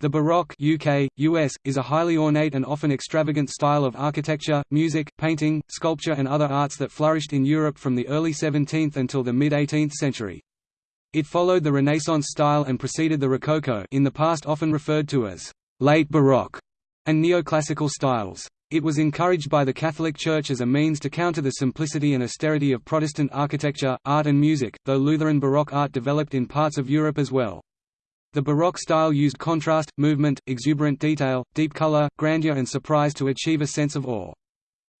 The Baroque UK, US, is a highly ornate and often extravagant style of architecture, music, painting, sculpture and other arts that flourished in Europe from the early 17th until the mid-18th century. It followed the Renaissance style and preceded the Rococo in the past often referred to as «late Baroque» and neoclassical styles. It was encouraged by the Catholic Church as a means to counter the simplicity and austerity of Protestant architecture, art and music, though Lutheran Baroque art developed in parts of Europe as well. The Baroque style used contrast, movement, exuberant detail, deep color, grandeur and surprise to achieve a sense of awe.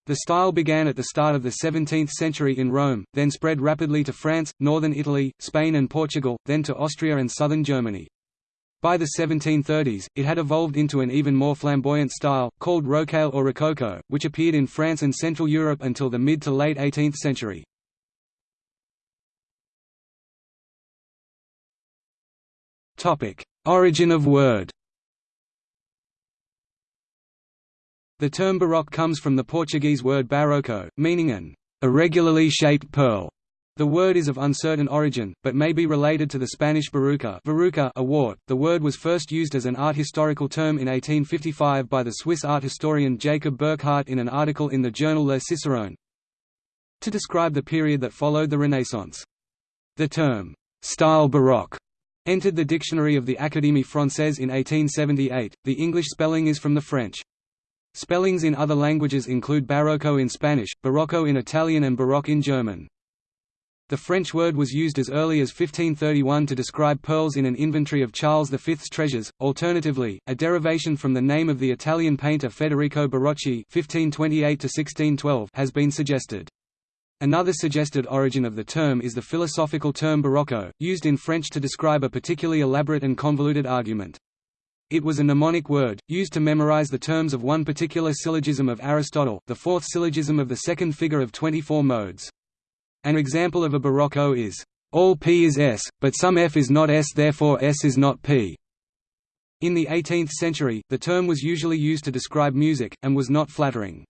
The style began at the start of the 17th century in Rome, then spread rapidly to France, northern Italy, Spain and Portugal, then to Austria and southern Germany. By the 1730s, it had evolved into an even more flamboyant style, called Rocaille or Rococo, which appeared in France and Central Europe until the mid to late 18th century. Origin of word The term baroque comes from the Portuguese word barroco, meaning an irregularly shaped pearl. The word is of uncertain origin, but may be related to the Spanish baruca, verruca a wart. The word was first used as an art historical term in 1855 by the Swiss art historian Jacob Burckhardt in an article in the journal Le Cicerone to describe the period that followed the Renaissance. The term, style baroque entered the Dictionary of the Académie Française in 1878. The English spelling is from the French. Spellings in other languages include barocco in Spanish, barocco in Italian and baroque in German. The French word was used as early as 1531 to describe pearls in an inventory of Charles V's treasures. Alternatively, a derivation from the name of the Italian painter Federico Barocci (1528–1612) has been suggested. Another suggested origin of the term is the philosophical term barocco, used in French to describe a particularly elaborate and convoluted argument. It was a mnemonic word, used to memorize the terms of one particular syllogism of Aristotle, the fourth syllogism of the second figure of 24 modes. An example of a barocco is, "...all P is S, but some F is not S therefore S is not P." In the 18th century, the term was usually used to describe music, and was not flattering.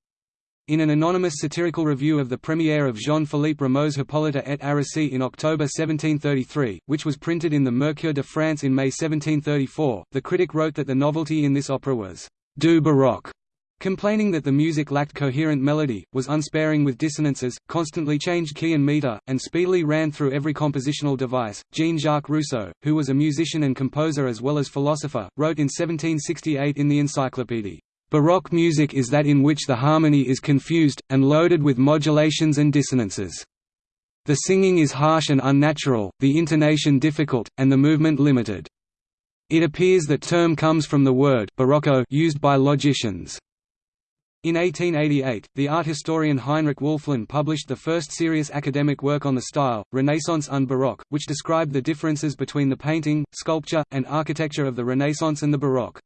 In an anonymous satirical review of the premiere of Jean-Philippe Rameau's Hippolyte et Aricie in October 1733, which was printed in the Mercure de France in May 1734, the critic wrote that the novelty in this opera was «du baroque», complaining that the music lacked coherent melody, was unsparing with dissonances, constantly changed key and meter, and speedily ran through every compositional device. Jean-Jacques Rousseau, who was a musician and composer as well as philosopher, wrote in 1768 in the Encyclopédie, Baroque music is that in which the harmony is confused, and loaded with modulations and dissonances. The singing is harsh and unnatural, the intonation difficult, and the movement limited. It appears that term comes from the word barocco used by logicians. In 1888, the art historian Heinrich Wölfflin published the first serious academic work on the style, Renaissance und Baroque, which described the differences between the painting, sculpture, and architecture of the Renaissance and the Baroque.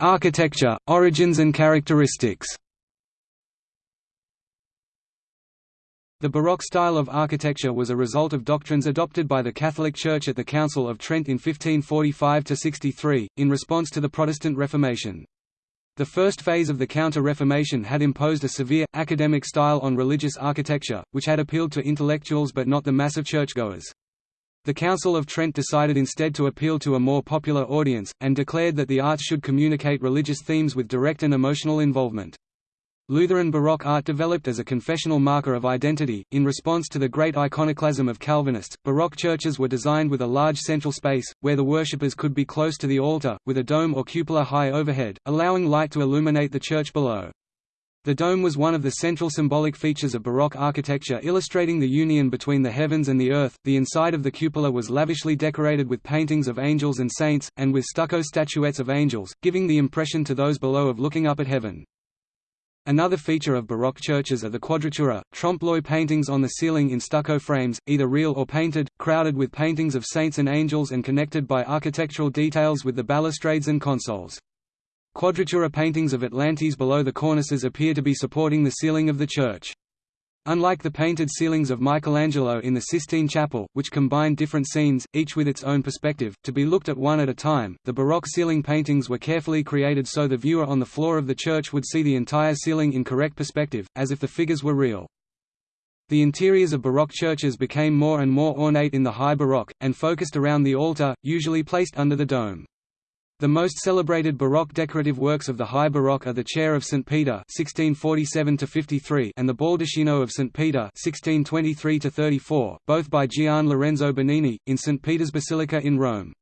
Architecture, origins and characteristics. The Baroque style of architecture was a result of doctrines adopted by the Catholic Church at the Council of Trent in 1545–63, in response to the Protestant Reformation. The first phase of the Counter-Reformation had imposed a severe, academic style on religious architecture, which had appealed to intellectuals but not the mass of churchgoers. The Council of Trent decided instead to appeal to a more popular audience, and declared that the arts should communicate religious themes with direct and emotional involvement. Lutheran Baroque art developed as a confessional marker of identity. In response to the great iconoclasm of Calvinists, Baroque churches were designed with a large central space, where the worshippers could be close to the altar, with a dome or cupola high overhead, allowing light to illuminate the church below. The dome was one of the central symbolic features of Baroque architecture illustrating the union between the heavens and the earth. The inside of the cupola was lavishly decorated with paintings of angels and saints, and with stucco statuettes of angels, giving the impression to those below of looking up at heaven. Another feature of Baroque churches are the quadratura, trompe-l'oeil paintings on the ceiling in stucco frames, either real or painted, crowded with paintings of saints and angels and connected by architectural details with the balustrades and consoles. Quadratura paintings of Atlantes below the cornices appear to be supporting the ceiling of the church. Unlike the painted ceilings of Michelangelo in the Sistine Chapel, which combine different scenes, each with its own perspective, to be looked at one at a time, the Baroque ceiling paintings were carefully created so the viewer on the floor of the church would see the entire ceiling in correct perspective, as if the figures were real. The interiors of Baroque churches became more and more ornate in the High Baroque, and focused around the altar, usually placed under the dome. The most celebrated Baroque decorative works of the High Baroque are the Chair of St. Peter (1647–53) and the Baldacchino of St. Peter (1623–34), both by Gian Lorenzo Bernini, in St. Peter's Basilica in Rome.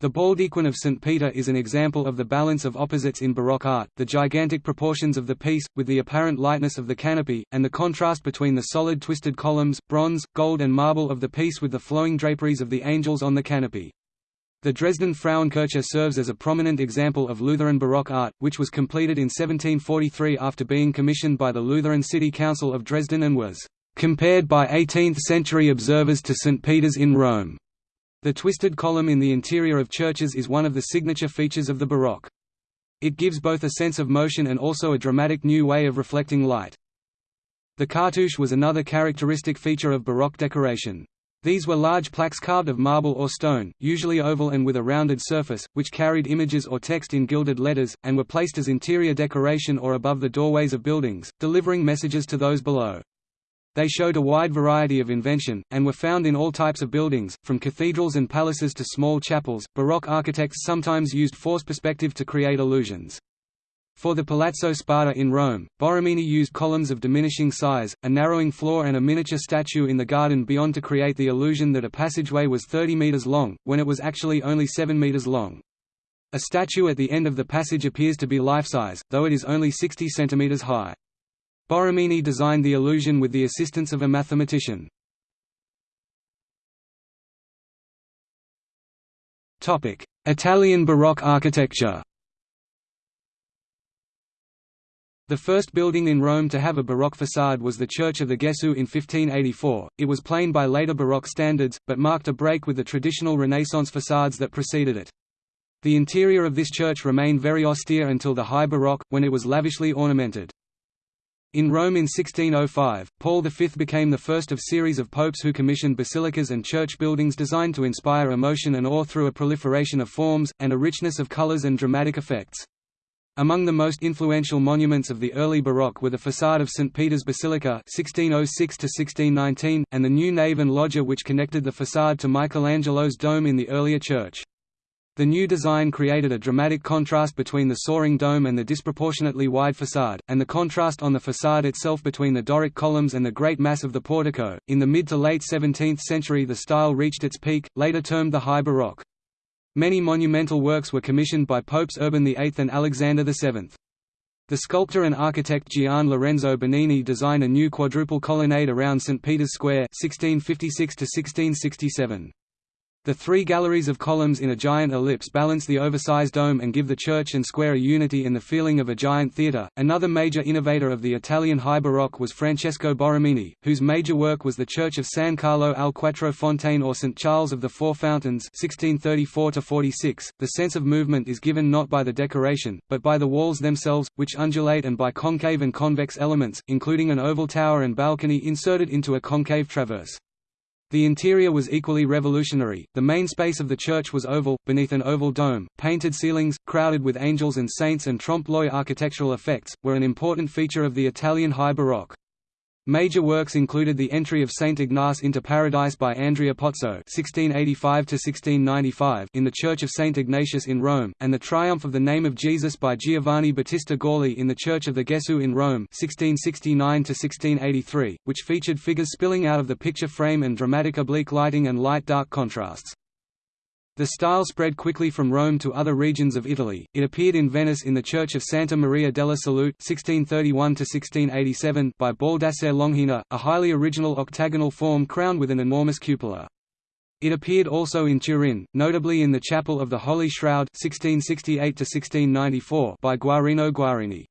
The Baldaquin of St. Peter is an example of the balance of opposites in Baroque art, the gigantic proportions of the piece, with the apparent lightness of the canopy, and the contrast between the solid twisted columns, bronze, gold and marble of the piece with the flowing draperies of the angels on the canopy. The Dresden Frauenkirche serves as a prominent example of Lutheran Baroque art, which was completed in 1743 after being commissioned by the Lutheran City Council of Dresden and was compared by 18th-century observers to St. Peter's in Rome. The twisted column in the interior of churches is one of the signature features of the Baroque. It gives both a sense of motion and also a dramatic new way of reflecting light. The cartouche was another characteristic feature of Baroque decoration. These were large plaques carved of marble or stone, usually oval and with a rounded surface, which carried images or text in gilded letters, and were placed as interior decoration or above the doorways of buildings, delivering messages to those below. They showed a wide variety of invention, and were found in all types of buildings, from cathedrals and palaces to small chapels. Baroque architects sometimes used forced perspective to create illusions. For the Palazzo Spada in Rome, Borromini used columns of diminishing size, a narrowing floor and a miniature statue in the garden beyond to create the illusion that a passageway was 30 meters long, when it was actually only 7 meters long. A statue at the end of the passage appears to be life-size, though it is only 60 centimeters high. Borromini designed the illusion with the assistance of a mathematician. Italian Baroque architecture The first building in Rome to have a Baroque facade was the Church of the Gesù in 1584. It was plain by later Baroque standards, but marked a break with the traditional Renaissance facades that preceded it. The interior of this church remained very austere until the High Baroque, when it was lavishly ornamented. In Rome in 1605, Paul V became the first of a series of popes who commissioned basilicas and church buildings designed to inspire emotion and awe through a proliferation of forms, and a richness of colors and dramatic effects. Among the most influential monuments of the early Baroque were the façade of St. Peter's Basilica 1606 and the new nave and loggia which connected the façade to Michelangelo's dome in the earlier church. The new design created a dramatic contrast between the soaring dome and the disproportionately wide façade, and the contrast on the façade itself between the Doric columns and the great mass of the portico. In the mid to late 17th century, the style reached its peak, later termed the High Baroque. Many monumental works were commissioned by Popes Urban VIII and Alexander VII. The sculptor and architect Gian Lorenzo Bernini designed a new quadruple colonnade around St. Peter's Square 1656 -1667. The three galleries of columns in a giant ellipse balance the oversized dome and give the church and square a unity and the feeling of a giant theatre. Another major innovator of the Italian High Baroque was Francesco Borromini, whose major work was the church of San Carlo al Quattro Fontane or St. Charles of the Four Fountains 1634 -46. .The sense of movement is given not by the decoration, but by the walls themselves, which undulate and by concave and convex elements, including an oval tower and balcony inserted into a concave traverse. The interior was equally revolutionary, the main space of the church was oval, beneath an oval dome, painted ceilings, crowded with angels and saints and trompe-l'oeil architectural effects, were an important feature of the Italian High Baroque. Major works included the entry of Saint Ignace into Paradise by Andrea Pozzo (1685–1695) in the Church of Saint Ignatius in Rome, and the Triumph of the Name of Jesus by Giovanni Battista Gaulli in the Church of the Gesù in Rome (1669–1683), which featured figures spilling out of the picture frame and dramatic oblique lighting and light-dark contrasts. The style spread quickly from Rome to other regions of Italy. It appeared in Venice in the Church of Santa Maria della Salute (1631–1687) by Baldassare Longhena, a highly original octagonal form crowned with an enormous cupola. It appeared also in Turin, notably in the Chapel of the Holy Shroud (1668–1694) by Guarino Guarini.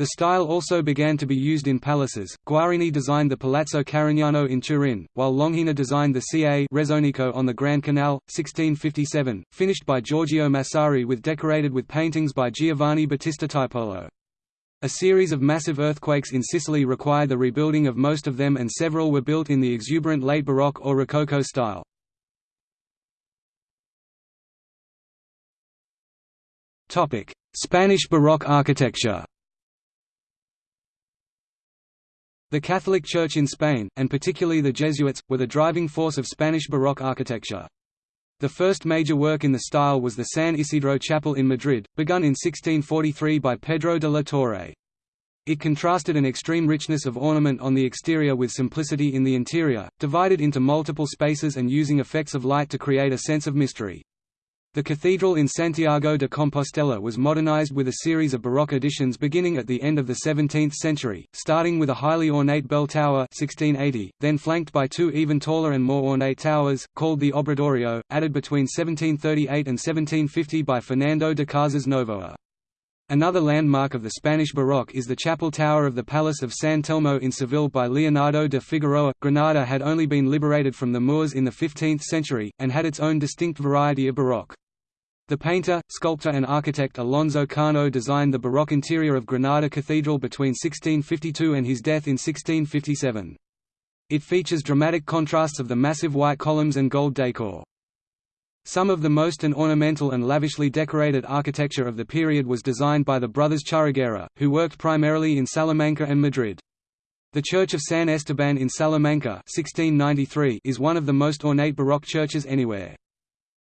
The style also began to be used in palaces. Guarini designed the Palazzo Carignano in Turin, while Longhena designed the Ca' Rezzonico on the Grand Canal, 1657, finished by Giorgio Massari with decorated with paintings by Giovanni Battista Tiepolo. A series of massive earthquakes in Sicily required the rebuilding of most of them and several were built in the exuberant late Baroque or Rococo style. Spanish Baroque architecture The Catholic Church in Spain, and particularly the Jesuits, were the driving force of Spanish Baroque architecture. The first major work in the style was the San Isidro Chapel in Madrid, begun in 1643 by Pedro de la Torre. It contrasted an extreme richness of ornament on the exterior with simplicity in the interior, divided into multiple spaces and using effects of light to create a sense of mystery. The cathedral in Santiago de Compostela was modernized with a series of Baroque additions beginning at the end of the 17th century, starting with a highly ornate bell tower 1680, then flanked by two even taller and more ornate towers, called the Obradoiro, added between 1738 and 1750 by Fernando de Casas Novoa. Another landmark of the Spanish Baroque is the chapel tower of the Palace of San Telmo in Seville by Leonardo de Figueroa. Granada had only been liberated from the Moors in the 15th century, and had its own distinct variety of Baroque. The painter, sculptor and architect Alonso Cano designed the Baroque interior of Granada Cathedral between 1652 and his death in 1657. It features dramatic contrasts of the massive white columns and gold decor. Some of the most and ornamental and lavishly decorated architecture of the period was designed by the brothers Churriguera, who worked primarily in Salamanca and Madrid. The Church of San Esteban in Salamanca 1693 is one of the most ornate Baroque churches anywhere.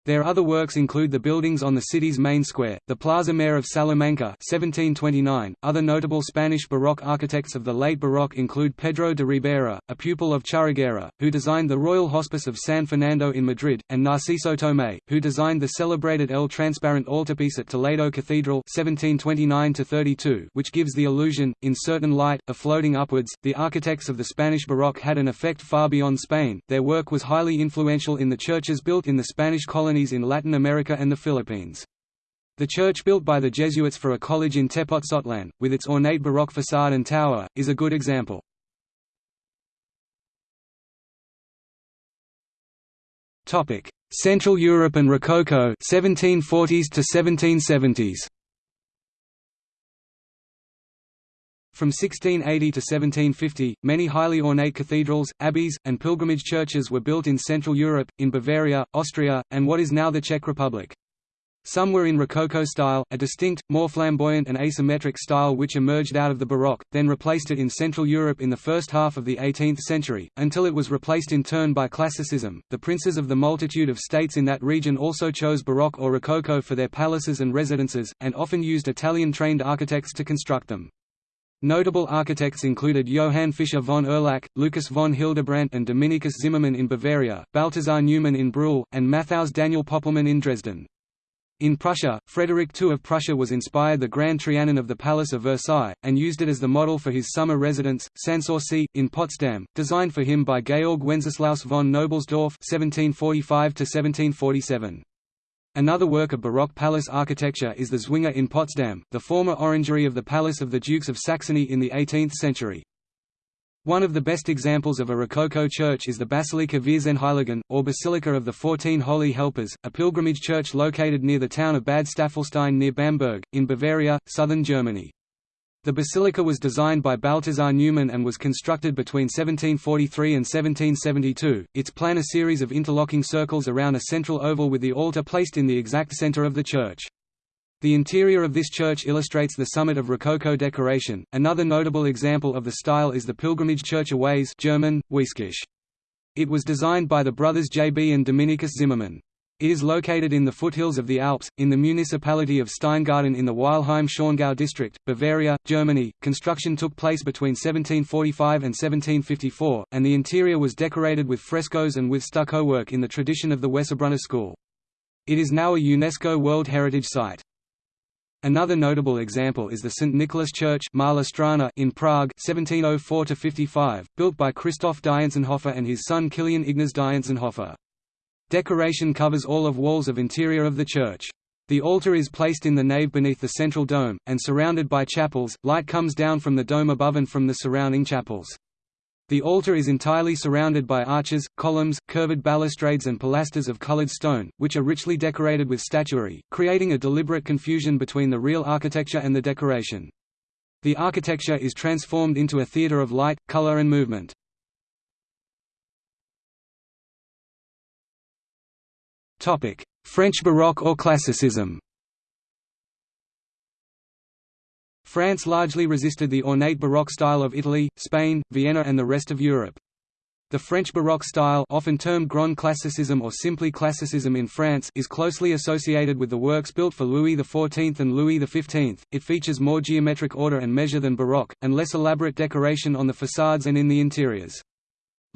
Their other works include the buildings on the city's main square, the Plaza Mayor of Salamanca 1729. .Other notable Spanish Baroque architects of the late Baroque include Pedro de Ribera, a pupil of Churriguera, who designed the Royal Hospice of San Fernando in Madrid, and Narciso Tomé, who designed the celebrated El Transparent altarpiece at Toledo Cathedral 1729 which gives the illusion, in certain light, of floating upwards. The architects of the Spanish Baroque had an effect far beyond Spain, their work was highly influential in the churches built in the Spanish colony colonies in Latin America and the Philippines. The church built by the Jesuits for a college in Tepotzotlán, with its ornate Baroque facade and tower, is a good example. Central Europe and Rococo 1740s to 1770s. From 1680 to 1750, many highly ornate cathedrals, abbeys, and pilgrimage churches were built in Central Europe, in Bavaria, Austria, and what is now the Czech Republic. Some were in Rococo style, a distinct, more flamboyant and asymmetric style which emerged out of the Baroque, then replaced it in Central Europe in the first half of the 18th century, until it was replaced in turn by Classicism. The princes of the multitude of states in that region also chose Baroque or Rococo for their palaces and residences, and often used Italian-trained architects to construct them. Notable architects included Johann Fischer von Erlach, Lucas von Hildebrandt and Dominikus Zimmermann in Bavaria, Balthasar Neumann in Brühl, and Matthaus Daniel Poppelmann in Dresden. In Prussia, Frederick II of Prussia was inspired the Grand Trianon of the Palace of Versailles, and used it as the model for his summer residence, Sanssouci, in Potsdam, designed for him by Georg Wenceslaus von Knobelsdorff (1745–1747). Another work of Baroque palace architecture is the Zwinger in Potsdam, the former orangery of the Palace of the Dukes of Saxony in the 18th century. One of the best examples of a Rococo church is the Basilika Vierzehnheiligen, or Basilica of the Fourteen Holy Helpers, a pilgrimage church located near the town of Bad Staffelstein near Bamberg, in Bavaria, southern Germany. The basilica was designed by Balthasar Neumann and was constructed between 1743 and 1772. Its plan a series of interlocking circles around a central oval with the altar placed in the exact center of the church. The interior of this church illustrates the summit of Rococo decoration. Another notable example of the style is the pilgrimage church Aways German. It was designed by the brothers J. B. and Dominikus Zimmermann. It is located in the foothills of the Alps, in the municipality of Steingaden in the Weilheim-Schongau district, Bavaria, Germany. Construction took place between 1745 and 1754, and the interior was decorated with frescoes and with stucco work in the tradition of the Wessobrunner school. It is now a UNESCO World Heritage Site. Another notable example is the St. Nicholas Church in Prague 1704 built by Christoph Dientzenhofer and his son Kilian Ignaz Dientzenhofer. Decoration covers all of walls of interior of the church. The altar is placed in the nave beneath the central dome, and surrounded by chapels, light comes down from the dome above and from the surrounding chapels. The altar is entirely surrounded by arches, columns, curved balustrades and pilasters of colored stone, which are richly decorated with statuary, creating a deliberate confusion between the real architecture and the decoration. The architecture is transformed into a theater of light, color and movement. French Baroque or Classicism France largely resisted the ornate Baroque style of Italy, Spain, Vienna and the rest of Europe. The French Baroque style often termed Grand Classicism or simply Classicism in France is closely associated with the works built for Louis XIV and Louis XV. It features more geometric order and measure than Baroque, and less elaborate decoration on the facades and in the interiors.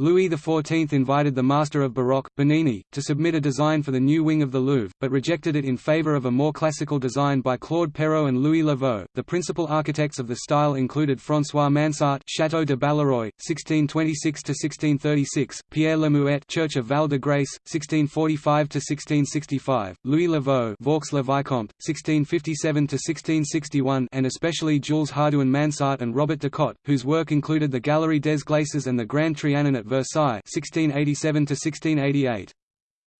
Louis XIV invited the master of Baroque, Bernini, to submit a design for the new wing of the Louvre, but rejected it in favor of a more classical design by Claude Perrault and Louis Le Vau. The principal architects of the style included François Mansart, Château de Balleroy, 1626–1636, Pierre Le Muet, Church of Val de Grace, 1645–1665, Louis Le Vau, Vaux-le-Vicomte, 1657–1661, and especially Jules Hardouin Mansart and Robert de Cotte, whose work included the Galerie des Glaces and the Grand Trianon at Versailles 1687 1688.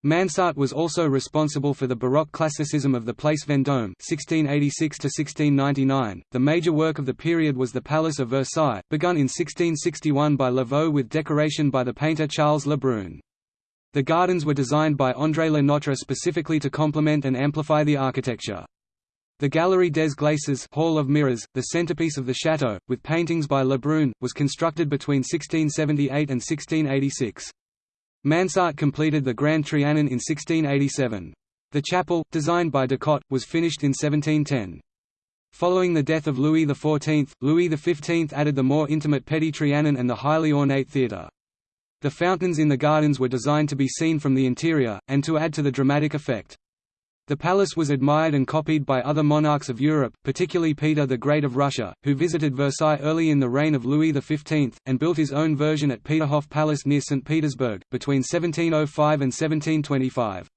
Mansart was also responsible for the Baroque classicism of the Place Vendôme (1686–1699). The major work of the period was the Palace of Versailles, begun in 1661 by Le Vau with decoration by the painter Charles Le Brun. The gardens were designed by André Le Notre specifically to complement and amplify the architecture. The Galerie des Glaces Hall of Mirrors, the centerpiece of the château, with paintings by Le Brun, was constructed between 1678 and 1686. Mansart completed the Grand Trianon in 1687. The chapel, designed by de Cotte, was finished in 1710. Following the death of Louis XIV, Louis XV added the more intimate Petit Trianon and the highly ornate theatre. The fountains in the gardens were designed to be seen from the interior, and to add to the dramatic effect. The palace was admired and copied by other monarchs of Europe, particularly Peter the Great of Russia, who visited Versailles early in the reign of Louis XV, and built his own version at Peterhof Palace near St. Petersburg, between 1705 and 1725.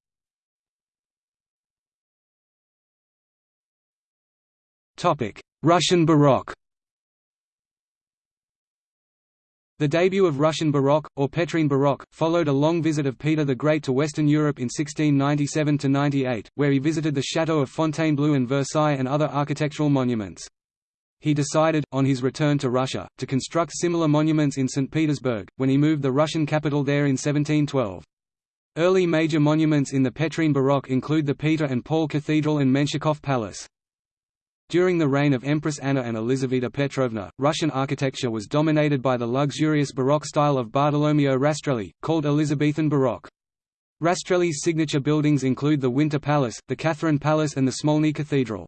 Russian Baroque The debut of Russian Baroque, or Petrine Baroque, followed a long visit of Peter the Great to Western Europe in 1697–98, where he visited the Château of Fontainebleau and Versailles and other architectural monuments. He decided, on his return to Russia, to construct similar monuments in St. Petersburg, when he moved the Russian capital there in 1712. Early major monuments in the Petrine Baroque include the Peter and Paul Cathedral and Menshikov Palace. During the reign of Empress Anna and Elizaveta Petrovna, Russian architecture was dominated by the luxurious Baroque style of Bartolomeo Rastrelli, called Elizabethan Baroque. Rastrelli's signature buildings include the Winter Palace, the Catherine Palace and the Smolny Cathedral.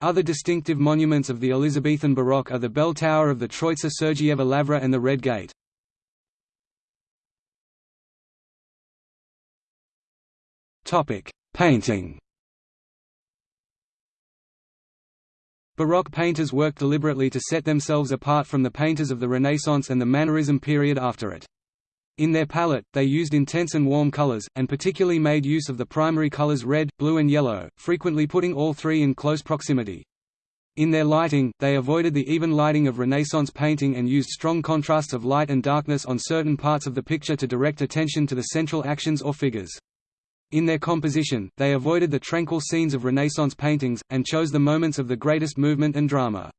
Other distinctive monuments of the Elizabethan Baroque are the bell tower of the Troitsa Sergieva Lavra and the Red Gate. Painting Baroque painters worked deliberately to set themselves apart from the painters of the Renaissance and the Mannerism period after it. In their palette, they used intense and warm colors, and particularly made use of the primary colors red, blue and yellow, frequently putting all three in close proximity. In their lighting, they avoided the even lighting of Renaissance painting and used strong contrasts of light and darkness on certain parts of the picture to direct attention to the central actions or figures. In their composition, they avoided the tranquil scenes of Renaissance paintings, and chose the moments of the greatest movement and drama.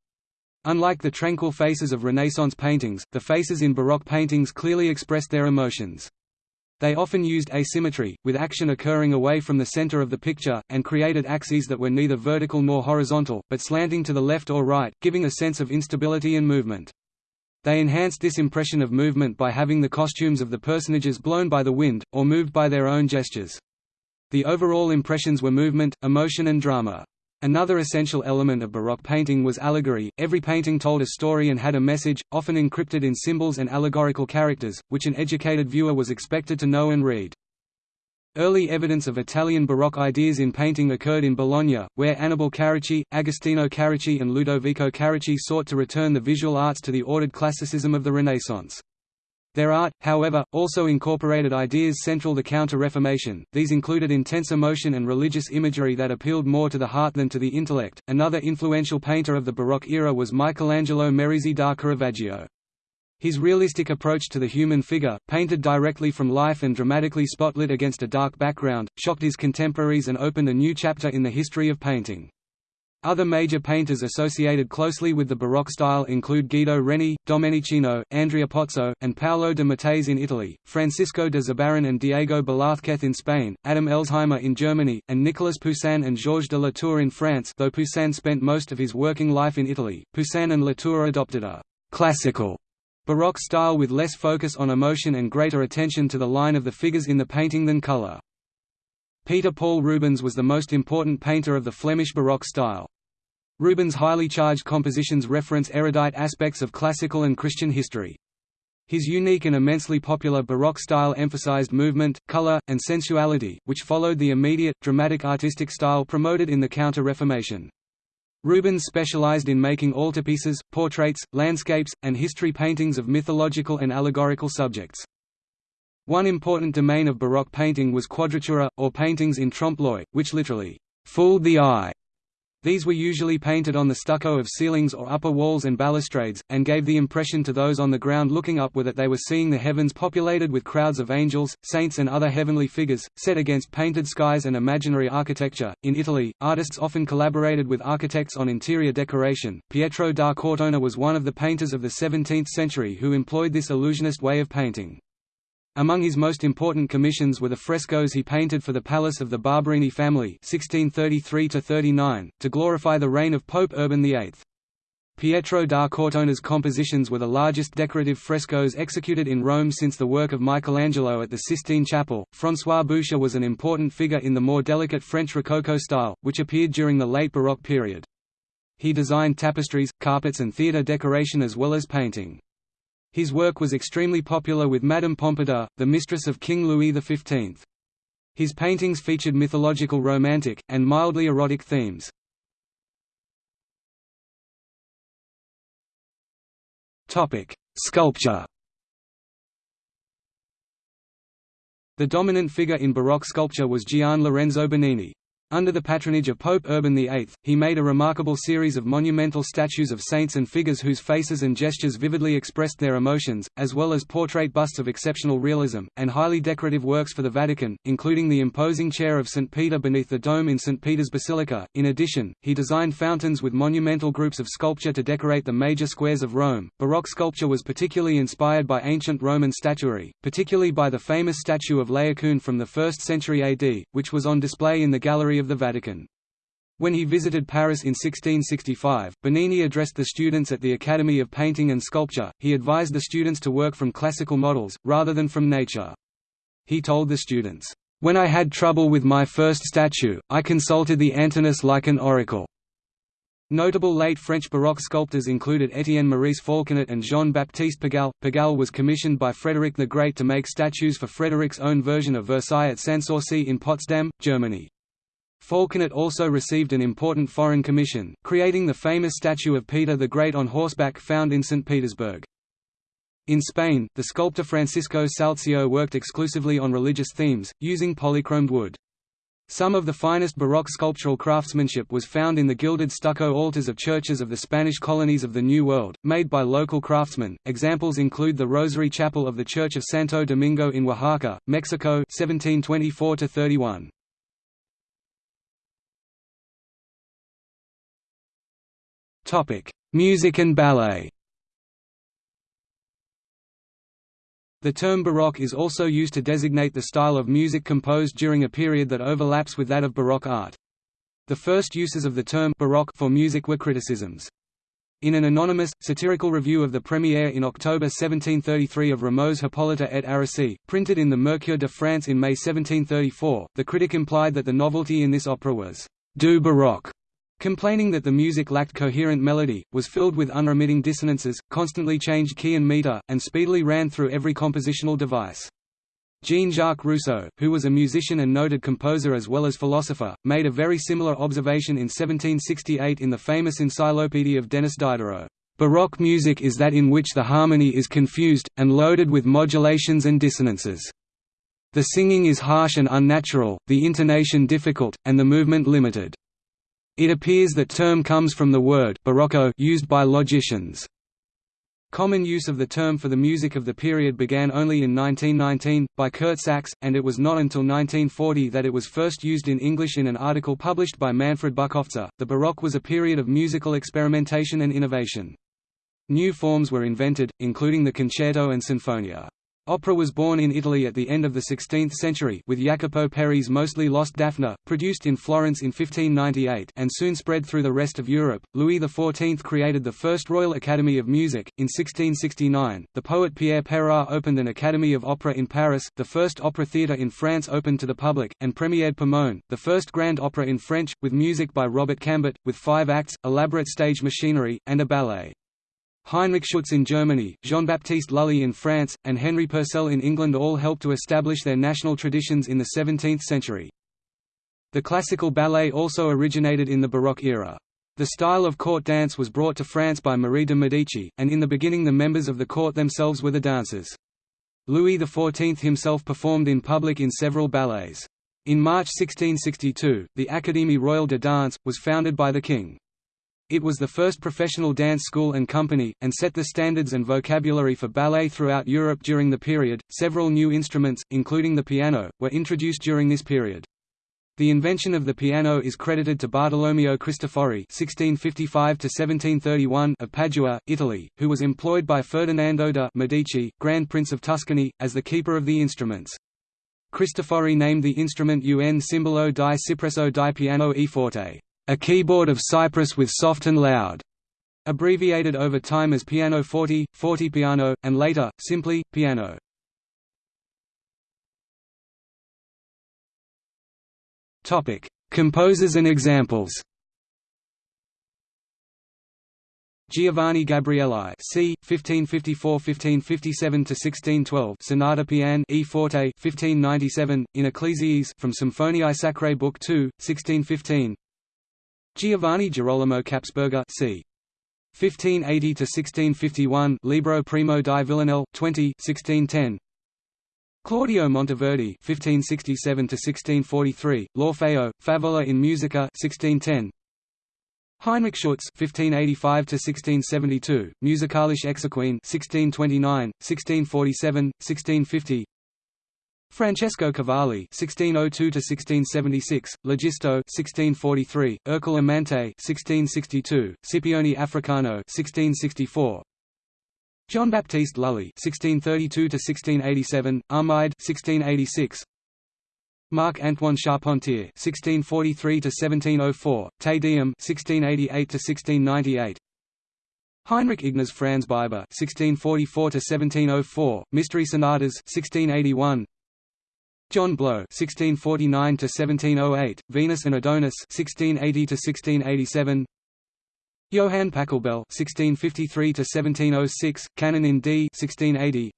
Unlike the tranquil faces of Renaissance paintings, the faces in Baroque paintings clearly expressed their emotions. They often used asymmetry, with action occurring away from the center of the picture, and created axes that were neither vertical nor horizontal, but slanting to the left or right, giving a sense of instability and movement. They enhanced this impression of movement by having the costumes of the personages blown by the wind, or moved by their own gestures. The overall impressions were movement, emotion and drama. Another essential element of Baroque painting was allegory. Every painting told a story and had a message, often encrypted in symbols and allegorical characters, which an educated viewer was expected to know and read. Early evidence of Italian Baroque ideas in painting occurred in Bologna, where Annibale Carracci, Agostino Carracci and Ludovico Carracci sought to return the visual arts to the ordered classicism of the Renaissance. Their art, however, also incorporated ideas central to Counter-Reformation, these included intense emotion and religious imagery that appealed more to the heart than to the intellect. Another influential painter of the Baroque era was Michelangelo Merisi da Caravaggio. His realistic approach to the human figure, painted directly from life and dramatically spotlit against a dark background, shocked his contemporaries and opened a new chapter in the history of painting. Other major painters associated closely with the Baroque style include Guido Reni, Domenichino, Andrea Pozzo, and Paolo de Matteis in Italy, Francisco de Zurbarán and Diego Velázquez in Spain, Adam Elsheimer in Germany, and Nicolas Poussin and Georges de La Tour in France though Poussin spent most of his working life in Italy. Poussin and La Tour adopted a «classical» Baroque style with less focus on emotion and greater attention to the line of the figures in the painting than color. Peter Paul Rubens was the most important painter of the Flemish Baroque style. Rubens' highly charged compositions reference erudite aspects of classical and Christian history. His unique and immensely popular Baroque style emphasized movement, color, and sensuality, which followed the immediate, dramatic artistic style promoted in the Counter-Reformation. Rubens specialized in making altarpieces, portraits, landscapes, and history paintings of mythological and allegorical subjects. One important domain of Baroque painting was quadratura, or paintings in trompe-l'oeil, which literally fooled the eye. These were usually painted on the stucco of ceilings or upper walls and balustrades, and gave the impression to those on the ground looking upward that they were seeing the heavens populated with crowds of angels, saints, and other heavenly figures, set against painted skies and imaginary architecture. In Italy, artists often collaborated with architects on interior decoration. Pietro da Cortona was one of the painters of the 17th century who employed this illusionist way of painting. Among his most important commissions were the frescoes he painted for the palace of the Barberini family 1633 to glorify the reign of Pope Urban VIII. Pietro da Cortona's compositions were the largest decorative frescoes executed in Rome since the work of Michelangelo at the Sistine Chapel. François Boucher was an important figure in the more delicate French Rococo style, which appeared during the late Baroque period. He designed tapestries, carpets and theatre decoration as well as painting. His work was extremely popular with Madame Pompadour, the mistress of King Louis XV. His paintings featured mythological romantic, and mildly erotic themes. Sculpture The dominant figure in Baroque sculpture was Gian Lorenzo Bernini. Under the patronage of Pope Urban VIII, he made a remarkable series of monumental statues of saints and figures whose faces and gestures vividly expressed their emotions, as well as portrait busts of exceptional realism, and highly decorative works for the Vatican, including the imposing chair of St. Peter beneath the dome in St. Peter's Basilica. In addition, he designed fountains with monumental groups of sculpture to decorate the major squares of Rome. Baroque sculpture was particularly inspired by ancient Roman statuary, particularly by the famous statue of Laocoon from the 1st century AD, which was on display in the Gallery of the Vatican. When he visited Paris in 1665, Bernini addressed the students at the Academy of Painting and Sculpture. He advised the students to work from classical models, rather than from nature. He told the students, When I had trouble with my first statue, I consulted the Antinous like an oracle. Notable late French Baroque sculptors included Étienne Maurice Falconet and Jean-Baptiste Pigalle. Pigalle was commissioned by Frederick the Great to make statues for Frederick's own version of Versailles at Sanssouci in Potsdam, Germany. Falconet also received an important foreign commission, creating the famous statue of Peter the Great on horseback found in St. Petersburg. In Spain, the sculptor Francisco Salzillo worked exclusively on religious themes, using polychromed wood. Some of the finest Baroque sculptural craftsmanship was found in the gilded stucco altars of churches of the Spanish colonies of the New World, made by local craftsmen. Examples include the Rosary Chapel of the Church of Santo Domingo in Oaxaca, Mexico 1724 31. Topic: Music and ballet. The term Baroque is also used to designate the style of music composed during a period that overlaps with that of Baroque art. The first uses of the term Baroque for music were criticisms. In an anonymous, satirical review of the premiere in October 1733 of Rameau's Hippolyte et Aricie, printed in the Mercure de France in May 1734, the critic implied that the novelty in this opera was «du baroque», Complaining that the music lacked coherent melody, was filled with unremitting dissonances, constantly changed key and meter, and speedily ran through every compositional device. Jean-Jacques Rousseau, who was a musician and noted composer as well as philosopher, made a very similar observation in 1768 in the famous Encyclopedia of Denis Diderot. Baroque music is that in which the harmony is confused, and loaded with modulations and dissonances. The singing is harsh and unnatural, the intonation difficult, and the movement limited. It appears that term comes from the word barocco used by logicians. Common use of the term for the music of the period began only in 1919, by Kurt Sachs, and it was not until 1940 that it was first used in English in an article published by Manfred Bukofzer. The Baroque was a period of musical experimentation and innovation. New forms were invented, including the concerto and sinfonia. Opera was born in Italy at the end of the 16th century with Jacopo Peri's mostly lost Daphne, produced in Florence in 1598 and soon spread through the rest of Europe. Louis XIV created the first Royal Academy of Music. In 1669, the poet Pierre Peyrard opened an Academy of Opera in Paris, the first opera theatre in France opened to the public, and premiered Pomone, the first grand opera in French, with music by Robert Cambert, with five acts, elaborate stage machinery, and a ballet. Heinrich Schütz in Germany, Jean-Baptiste Lully in France, and Henry Purcell in England all helped to establish their national traditions in the 17th century. The classical ballet also originated in the Baroque era. The style of court dance was brought to France by Marie de Medici, and in the beginning the members of the court themselves were the dancers. Louis XIV himself performed in public in several ballets. In March 1662, the Académie Royale de Danse, was founded by the king. It was the first professional dance school and company, and set the standards and vocabulary for ballet throughout Europe during the period. Several new instruments, including the piano, were introduced during this period. The invention of the piano is credited to Bartolomeo Cristofori (1655–1731) of Padua, Italy, who was employed by Ferdinando de' Medici, Grand Prince of Tuscany, as the keeper of the instruments. Cristofori named the instrument Un cimbalo di Cipresso di Piano e Forte a keyboard of cypress with soft and loud, abbreviated over time as piano forte, piano, and later, simply, piano. Composers and examples Giovanni Gabrieli c. 1554–1557–1612 Sonata Piano E forte 1597, in Ecclesiis from Symphoniae Sacrae Book 2, 1615 Giovanni Girolamo Kapsberger c. 1580–1651 Libro Primo di Villanelle, 20 1610. Claudio Monteverdi (1567–1643), L'Orfeo, Favola in Musica, 1610. Heinrich Schütz (1585–1672), Musikalische Exequien, 1629, 1647, 1650. Francesco Cavalli (1602–1676), L'Egisto (1643), Ercole Amante (1662), Scipione Africano (1664). John Baptiste Lully (1632–1687), Armide (1686). Marc Antoine Charpentier (1643–1704), Te Deum (1688–1698). Heinrich Ignaz Franz Biber (1644–1704), Mystery Sonatas (1681). John Blow (1649–1708), Venus and Adonis (1680–1687). Johann Pachelbel (1653–1706), Canon in D (1680).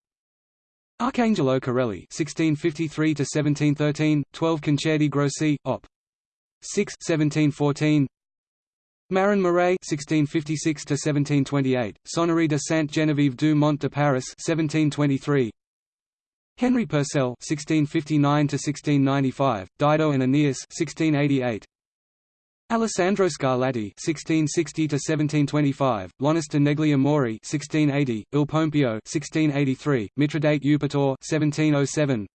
Arcangelo Corelli (1653–1713), 12 Concerti Grossi, Op. 6, 1714. Marin Marais (1656–1728), Sonnerie de Sainte-Geneviève du Mont de Paris (1723). Henry Purcell (1659–1695), Dido and Aeneas (1688). Alessandro Scarlatti (1660–1725), L'Onesta Negli Amori (1680), Il Pompeo (1683), Mithridate Eupator (1707).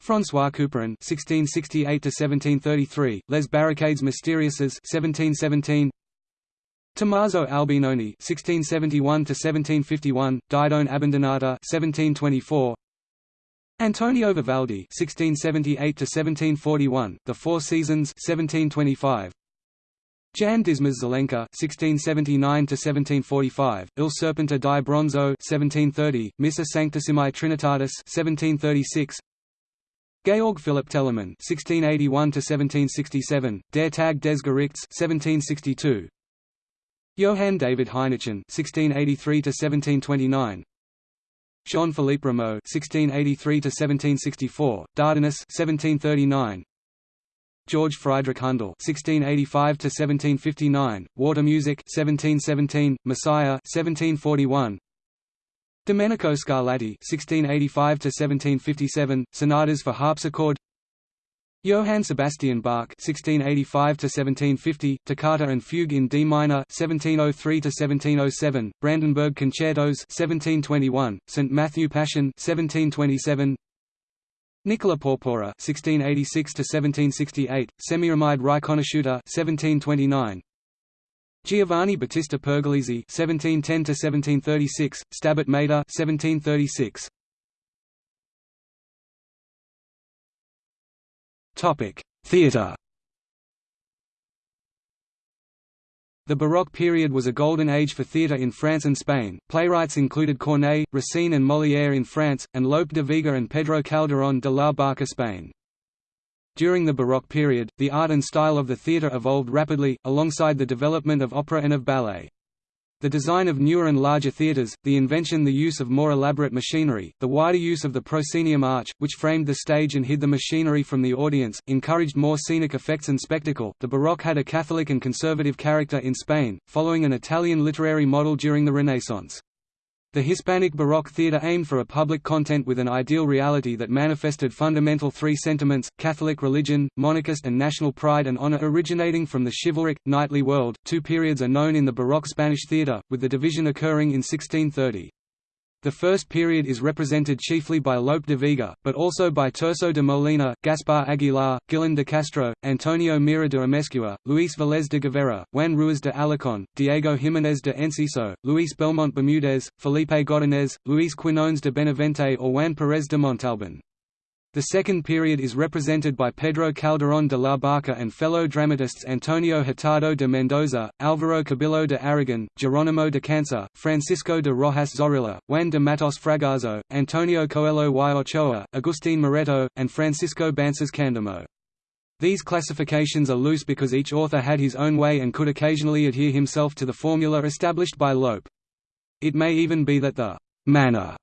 François Couperin (1668–1733), Les Barricades Mystérieuses (1717). Tommaso Albinoni (1671–1751), Didone Abbandonata (1724). Antonio Vivaldi (1678–1741), The Four Seasons (1725). Jan Dismas Zelenka (1679–1745), Il Serpente di Bronzo (1730), Missa Sanctissimi Trinitatis (1736). Georg Philipp Telemann (1681–1767), Der Tag des Gerichts (1762). Johann David Heinichen (1683–1729). Jean-Philippe Rameau (1683–1764), Dardanus (1739). George Friedrich Handel (1685–1759), Water Music (1717), Messiah (1741). Domenico Scarlatti (1685–1757), Sonatas for harpsichord. Johann Sebastian Bach (1685–1750), Toccata and Fugue in D minor (1703–1707), Brandenburg Concertos (1721), St Matthew Passion (1727). Nicola Porpora (1686–1768), Semiramide Riconosciuta (1729). Giovanni Battista Pergolesi (1710–1736), Stabat Mater (1736). Theatre The Baroque period was a golden age for theatre in France and Spain. Playwrights included Corneille, Racine, and Molière in France, and Lope de Vega and Pedro Calderón de la Barca in Spain. During the Baroque period, the art and style of the theatre evolved rapidly, alongside the development of opera and of ballet. The design of newer and larger theatres, the invention the use of more elaborate machinery, the wider use of the proscenium arch, which framed the stage and hid the machinery from the audience, encouraged more scenic effects and spectacle. The Baroque had a Catholic and conservative character in Spain, following an Italian literary model during the Renaissance. The Hispanic Baroque theatre aimed for a public content with an ideal reality that manifested fundamental three sentiments, Catholic religion, monarchist and national pride and honor originating from the chivalric, knightly world. Two periods are known in the Baroque Spanish theatre, with the division occurring in 1630. The first period is represented chiefly by Lope de Vega, but also by Tirso de Molina, Gaspar Aguilar, Guillén de Castro, Antonio Mira de Amezcua, Luis Velez de Guevara, Juan Ruiz de Alarcón, Diego Jiménez de Enciso, Luis Belmonte Bermudez, Felipe Godinez, Luis Quinones de Benavente or Juan Pérez de Montalbán. The second period is represented by Pedro Calderón de la Barca and fellow dramatists Antonio Hurtado de Mendoza, Álvaro Cubillo de Aragon, Geronimo de Cancer, Francisco de Rojas Zorrilla, Juan de Matos Fragoso, Antonio Coelho y Ochoa, Agustín Moreto, and Francisco Bances Candamo. These classifications are loose because each author had his own way and could occasionally adhere himself to the formula established by Lope. It may even be that the manner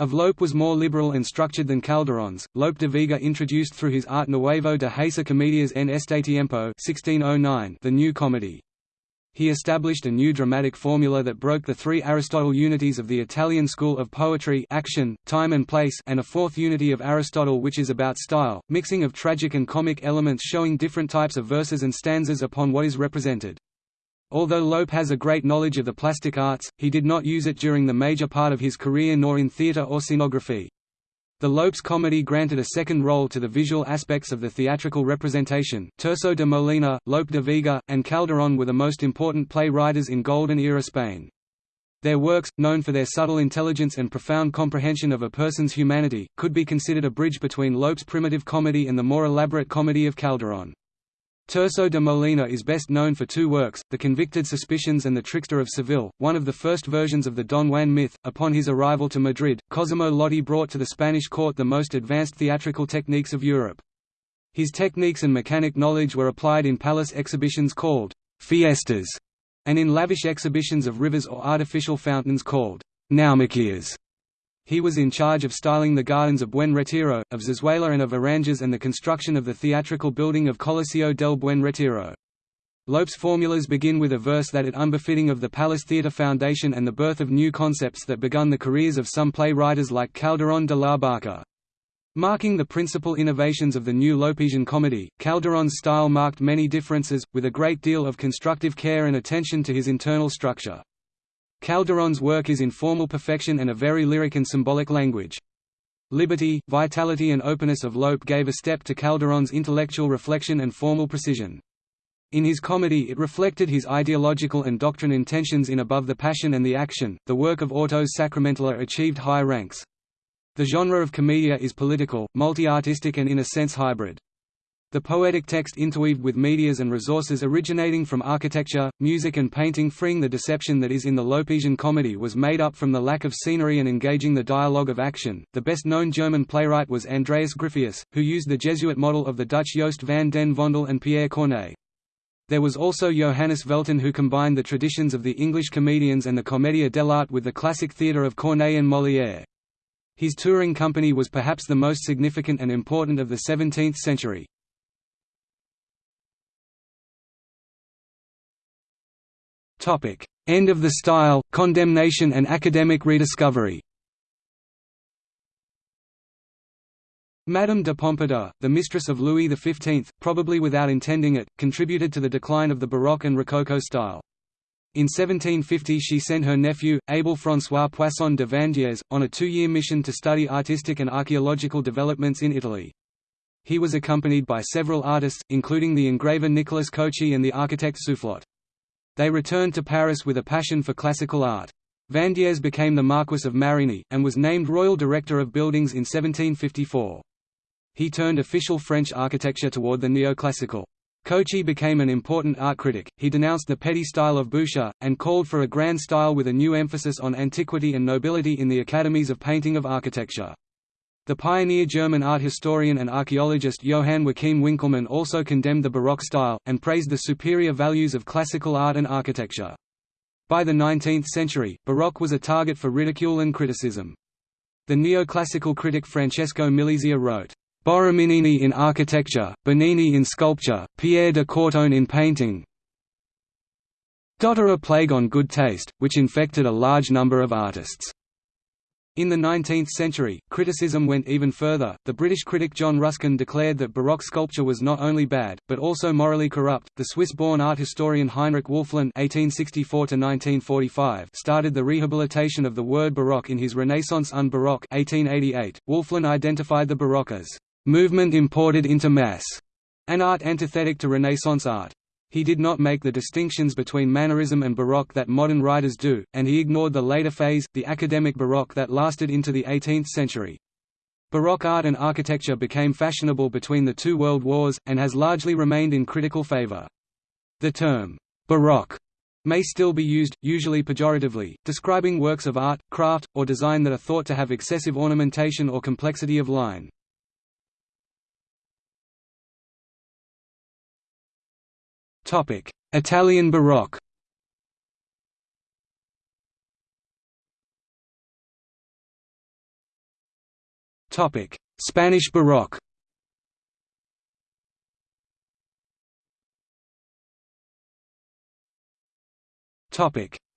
of Lope was more liberal and structured than Calderon's. Lope de Vega introduced through his Art Nuevo de Hacer Comedias en este tiempo 1609 the new comedy. He established a new dramatic formula that broke the three Aristotle unities of the Italian school of poetry action, time and place and a fourth unity of Aristotle which is about style, mixing of tragic and comic elements showing different types of verses and stanzas upon what is represented. Although Lope has a great knowledge of the plastic arts, he did not use it during the major part of his career nor in theatre or scenography. The Lopes comedy granted a second role to the visual aspects of the theatrical representation. Tirso de Molina, Lope de Vega, and Calderón were the most important play-writers in Golden Era Spain. Their works, known for their subtle intelligence and profound comprehension of a person's humanity, could be considered a bridge between Lope's primitive comedy and the more elaborate comedy of Calderón. Tirso de Molina is best known for two works, The Convicted Suspicions and The Trickster of Seville, one of the first versions of the Don Juan myth. Upon his arrival to Madrid, Cosimo Lotti brought to the Spanish court the most advanced theatrical techniques of Europe. His techniques and mechanic knowledge were applied in palace exhibitions called fiestas, and in lavish exhibitions of rivers or artificial fountains called naumachias. He was in charge of styling the gardens of Buen Retiro, of Zarzuela and of Aranjuez and the construction of the theatrical building of Coliseo del Buen Retiro. Lope's formulas begin with a verse that it unbefitting of the Palace Theatre Foundation and the birth of new concepts that begun the careers of some playwriters like Calderón de la Barca. Marking the principal innovations of the new Lopesian comedy, Calderón's style marked many differences, with a great deal of constructive care and attention to his internal structure. Calderón's work is in formal perfection and a very lyric and symbolic language. Liberty, vitality and openness of Lope gave a step to Calderón's intellectual reflection and formal precision. In his comedy it reflected his ideological and doctrine intentions in Above the Passion and the Action. The work of Autos Sacramentales achieved high ranks. The genre of commedia is political, multi-artistic and in a sense hybrid. The poetic text interweaved with medias and resources originating from architecture, music and painting freeing the deception that is in the Lopesian comedy was made up from the lack of scenery and engaging the dialogue of action. The best-known German playwright was Andreas Gryphius, who used the Jesuit model of the Dutch Joost van den Vondel and Pierre Corneille. There was also Johannes Velten who combined the traditions of the English comedians and the Commedia dell'arte with the classic theatre of Corneille and Molière. His touring company was perhaps the most significant and important of the 17th century. Topic: End of the style, condemnation and academic rediscovery. Madame de Pompadour, the mistress of Louis XV, probably without intending it, contributed to the decline of the Baroque and Rococo style. In 1750 she sent her nephew, Abel François Poisson de Vandières, on a two-year mission to study artistic and archaeological developments in Italy. He was accompanied by several artists, including the engraver Nicolas Cauchy and the architect Soufflot. They returned to Paris with a passion for classical art. Vandières became the Marquis of Marigny, and was named Royal Director of Buildings in 1754. He turned official French architecture toward the neoclassical. Cauchy became an important art critic, he denounced the petty style of Boucher, and called for a grand style with a new emphasis on antiquity and nobility in the academies of painting of architecture. The pioneer German art historian and archaeologist Johann Joachim Winckelmann also condemned the Baroque style, and praised the superior values of classical art and architecture. By the 19th century, Baroque was a target for ridicule and criticism. The neoclassical critic Francesco Milizia wrote, Borromini in architecture, Bernini in sculpture, Pierre de Courtone in painting a plague on good taste, which infected a large number of artists. In the 19th century, criticism went even further. The British critic John Ruskin declared that Baroque sculpture was not only bad, but also morally corrupt. The Swiss-born art historian Heinrich Wölfflin (1864–1945) started the rehabilitation of the word Baroque in his Renaissance un Baroque (1888). Wölfflin identified the Baroque as movement imported into mass, an art antithetic to Renaissance art. He did not make the distinctions between Mannerism and Baroque that modern writers do, and he ignored the later phase, the academic Baroque that lasted into the 18th century. Baroque art and architecture became fashionable between the two world wars, and has largely remained in critical favor. The term, «baroque» may still be used, usually pejoratively, describing works of art, craft, or design that are thought to have excessive ornamentation or complexity of line. Italian Baroque. Spanish Baroque.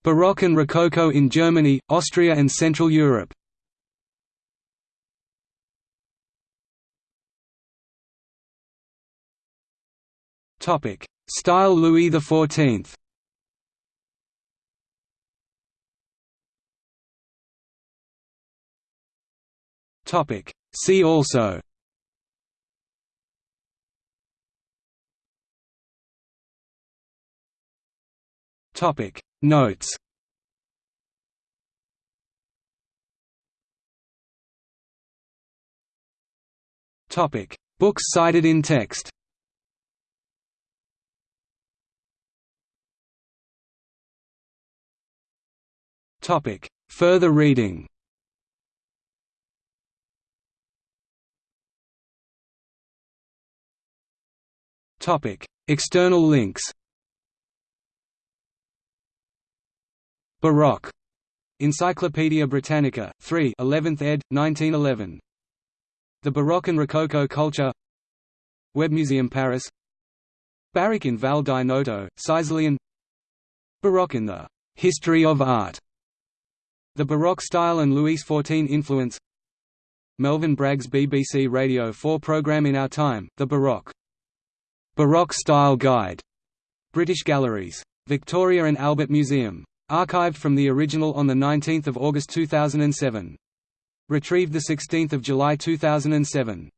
Baroque and Rococo in Germany, Austria and Central Europe Topic: Style Louis XIV Topic. See also. Topic. Notes. Topic. Books cited in text Topic. Further reading Topic. External links Baroque. Encyclopædia Britannica, 3 11th ed., 1911. The Baroque and Rococo Culture Web Museum Paris Baroque in Val di Noto, Sicilian Baroque in the History of Art the Baroque style and Louis XIV influence Melvin Bragg's BBC Radio 4 programme In Our Time, The Baroque. Baroque Style Guide. British Galleries. Victoria and Albert Museum. Archived from the original on 19 August 2007. Retrieved 16 July 2007.